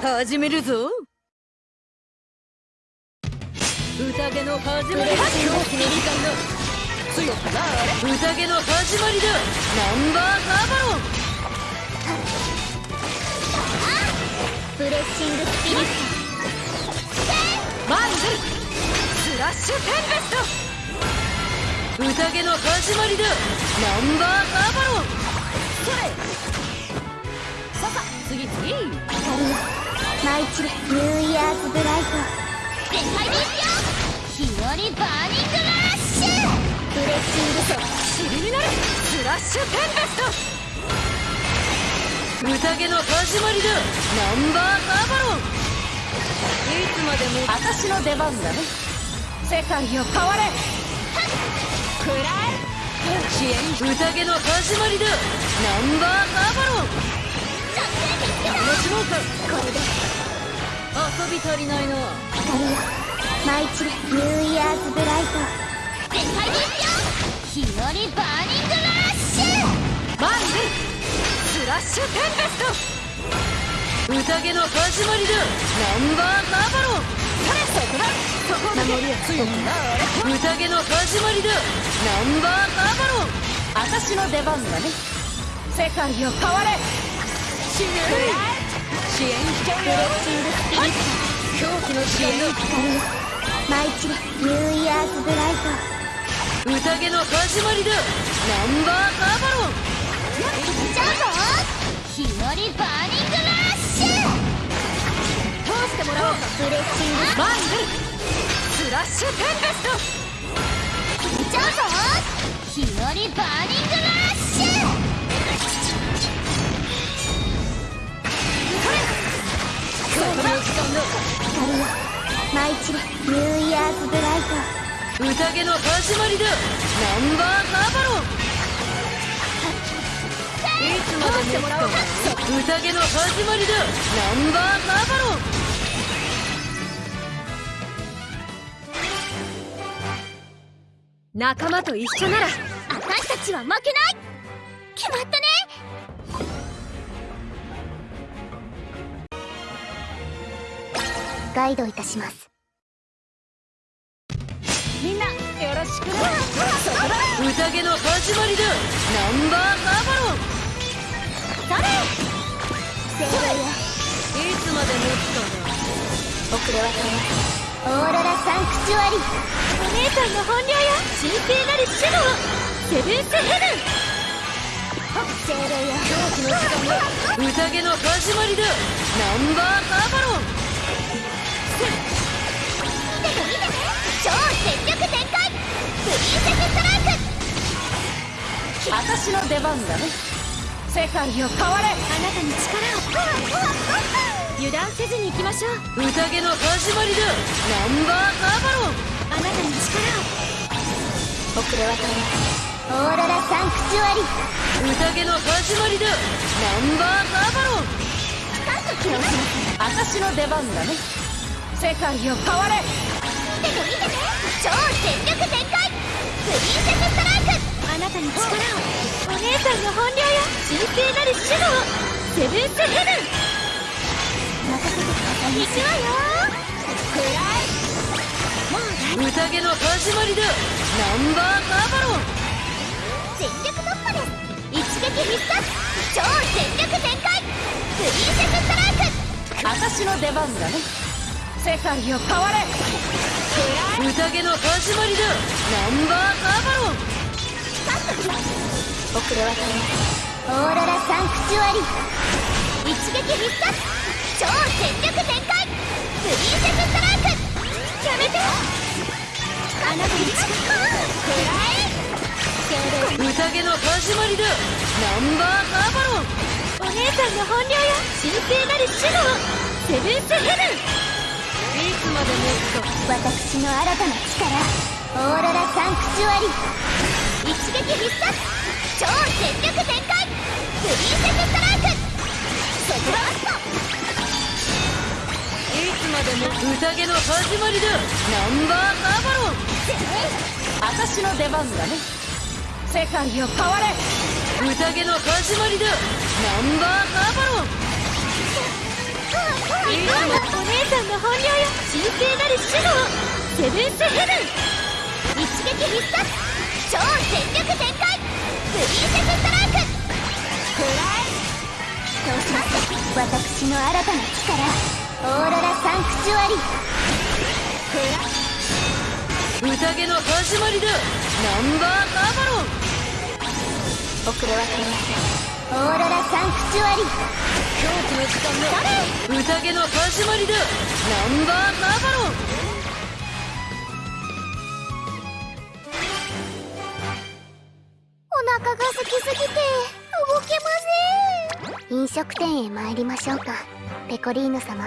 始めるぞ。宴の始まり。だ強くなれ宴の始まりだ。ナンバーカーバロン。ブレッシングスピリッマンズスラッシュテンベスト。宴の始まりだ。ナンバーカーバロン。それ次。次マイチレニューイヤーズブライト。全開ですよ日和バーニングラッシュ。ブレッシングソ尻になる。スラッシュテンベスト。宴の始まりだ。ナンバーカーバロン。いつまでも。私の出番だね。世界を変われ。くらえ支援宴の始まりだ。ナンバーカーバロンれで。遊び足りないな光よマイチレニューイヤーズブライト全開ですよ日和バーニングラッシュマンデスラッシュテンベスト宴の始まりだナンバーカーバロンそれそこだそこだ守りを強くな宴の始まりだナンバーカーバロン私の出番だね世界を変われ死ぬ支援しちゃうよ狂気の支援マイチレニューイヤーズブライト宴の始まりだナンバーカーバロンじゃうぞ日和バーニングラッシュ通してもらおうブレッシングマングスラッシュテンベストじゃうぞ日和バーニングラッシュ間だマイチレニューイヤーズブライト。宴の始まりだ。ナンバーバロン。いつまでか。宴の始まりだ。ナンバーバロン。仲間と一緒なら。私たちは負けない。決まったねガイドいたします。みんなよろしくね。宴の始まりだ。ナンバーカーバロン。それせいつまで持つかな遅れはオーロラサンクチュアリ。お姉さんの本領よ。神聖なる守護セブンスヘブン。精霊よ狂気の時間だ宴の始まりだ。ナンバーカーバロン超全力全開プリンセスストライク私の出番だね世界を変われあなたに力を油断せずに行きましょう宴の始まりだナンバーカーバロンあなたに力を遅れはオーロラサンクチュアリ宴の始まりだナンバーカーバロン私の出番だね世界を。変われ見てて見てて超全力全開プリンセスストライクあなたに力をお姉さん。の本領よ神聖なる守護をセブンスヘブン任せてください行くわよくらいもう宴の始まりだナンバーカーバロン全力突破です一撃必殺超全力全開プリンセスストライク私の出番だね世界を変われ。宴の始まりだ。ナンバーカーバロン。遅れはオーロラサンクチュアリ。一撃必殺。超全力全開。プリンセスストライク。やめて。あなたに近くらえ宴の始まりだ。ナンバーカーバロン。お姉さんの本領よ神聖なる守護セブンスヘブン私の新たな力オーロラサンクチュアリ。ー一撃必殺超全力全開プリンセスストライク。セクロストいつまでも宴の始まりだ。ナンバーカーバロン。私の出番だね。世界を変われ。宴の始まりだ。ナンバーカーバロン。いさんの本領よ神聖なる守護をセブンスヘブン。一撃必殺超全力全開。プリンセスストライク。くらえ。どうします。私の新たな力。オーロラサンクチュアリ。宴の始まりだ。ナンバーナバロン。遅れは取りませんチュアリ狂気の時間だ宴の始まりだ。ナンバーナバロン。お腹が空きすぎて動けません。飲食店へ参りましょうか。ペコリーノ様